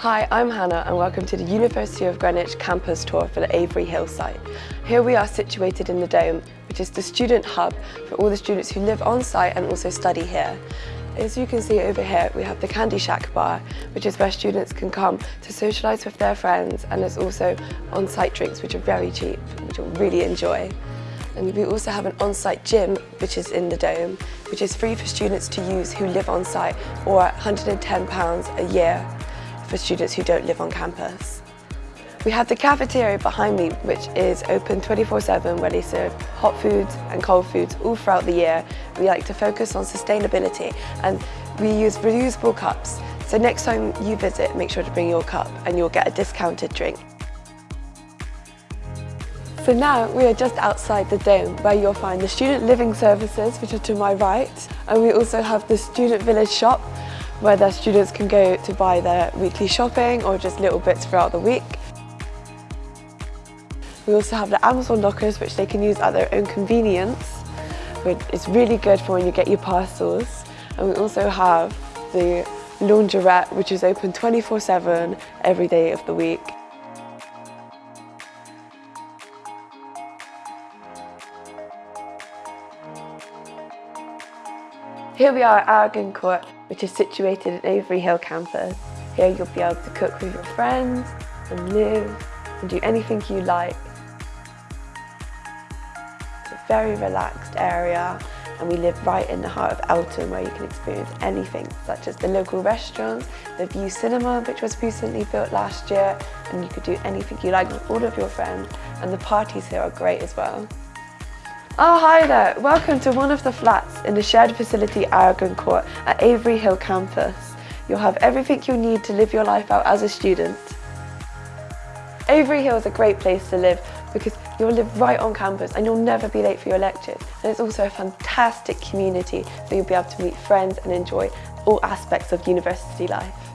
Hi, I'm Hannah and welcome to the University of Greenwich campus tour for the Avery Hill site. Here we are situated in the Dome, which is the student hub for all the students who live on site and also study here. As you can see over here, we have the Candy Shack bar, which is where students can come to socialise with their friends and there's also on-site drinks, which are very cheap, which you'll really enjoy. And we also have an on-site gym, which is in the Dome, which is free for students to use who live on site or £110 a year for students who don't live on campus. We have the cafeteria behind me, which is open 24-7 where they serve hot foods and cold foods all throughout the year. We like to focus on sustainability and we use reusable cups. So next time you visit, make sure to bring your cup and you'll get a discounted drink. So now we are just outside the dome where you'll find the student living services, which are to my right, and we also have the student village shop where their students can go to buy their weekly shopping or just little bits throughout the week. We also have the Amazon lockers which they can use at their own convenience, is really good for when you get your parcels. And we also have the laundrette which is open 24-7 every day of the week. Here we are at Aragon Court, which is situated at Avery Hill campus. Here you'll be able to cook with your friends and live and do anything you like. It's a very relaxed area and we live right in the heart of Eltham where you can experience anything such as the local restaurants, the Vue Cinema which was recently built last year and you could do anything you like with all of your friends and the parties here are great as well. Oh, hi there. Welcome to one of the flats in the shared facility Aragon Court at Avery Hill campus. You'll have everything you need to live your life out as a student. Avery Hill is a great place to live because you'll live right on campus and you'll never be late for your lectures. And it's also a fantastic community so you'll be able to meet friends and enjoy all aspects of university life.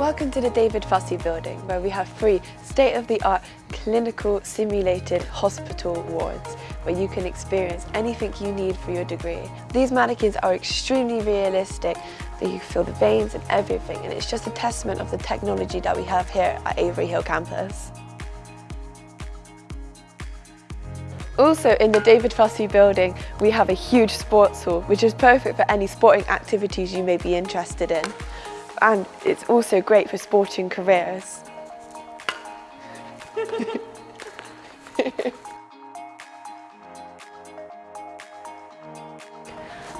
Welcome to the David Fussey building where we have three state-of-the-art clinical simulated hospital wards where you can experience anything you need for your degree. These mannequins are extremely realistic that you feel the veins and everything and it's just a testament of the technology that we have here at Avery Hill campus. Also in the David Fussey building we have a huge sports hall which is perfect for any sporting activities you may be interested in and it's also great for sporting careers.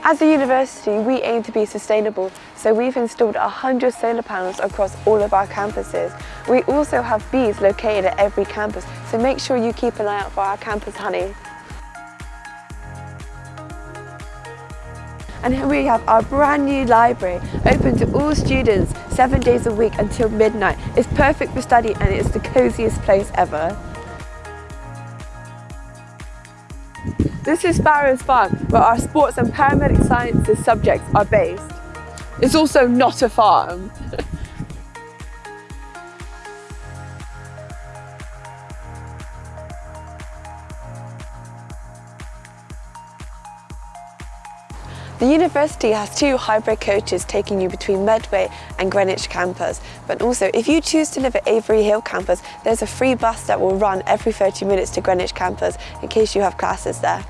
As a university, we aim to be sustainable, so we've installed 100 solar panels across all of our campuses. We also have bees located at every campus, so make sure you keep an eye out for our campus honey. And here we have our brand new library, open to all students, seven days a week until midnight. It's perfect for study and it's the coziest place ever. This is Sparrows Farm, where our sports and paramedic sciences subjects are based. It's also not a farm. The university has two hybrid coaches taking you between Medway and Greenwich campus, but also if you choose to live at Avery Hill campus, there's a free bus that will run every 30 minutes to Greenwich campus in case you have classes there.